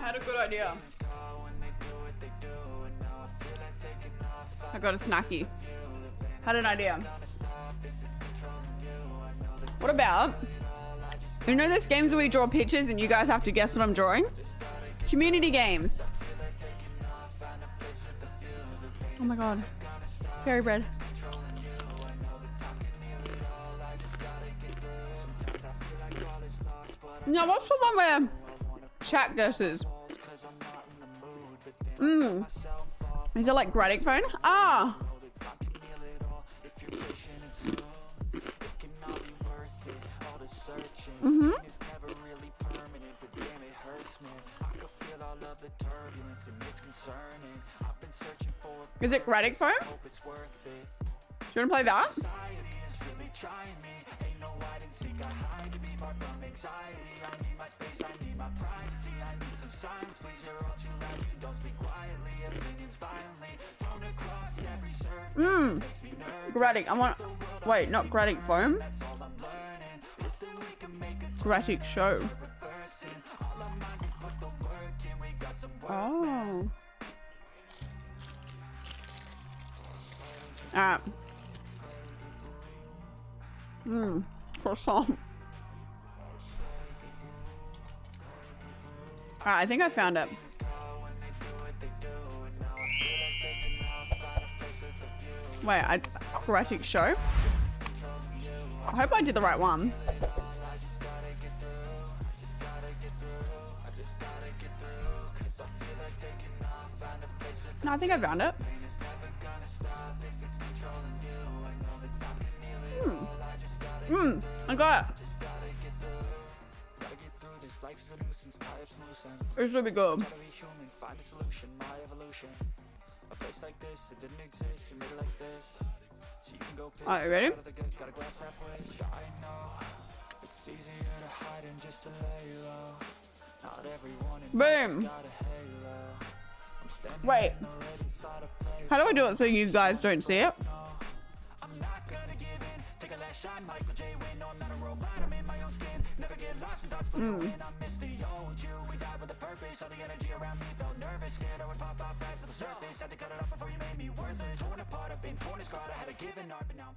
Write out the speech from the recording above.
I had a good idea. I got a snacky. Had an idea. What about, you know those games where we draw pictures and you guys have to guess what I'm drawing? Community games. Oh my god. Fairy bread. Now what's the one where chat guesses? Mmm. Is it like Gartic phone? Ah. Mm-hmm. Is it Gartic phone? Do you want to play that? Mmm. Gartic. I want. Wait, not Gartic phone. Gartic show. Oh. Alright. Mmm. Croissant. Alright, I think I found it. Wait, I aquatic show? I hope I did the right one. No, I think I found it. Hmm. Hmm. I got it. Gonna be good. Alright, ready? Boom. Wait. How do I do it so you guys don't see it? Mm. Had to cut it off before you made me worthless. Torn apart, I've been torn and scarred I had a given heart, but now I'm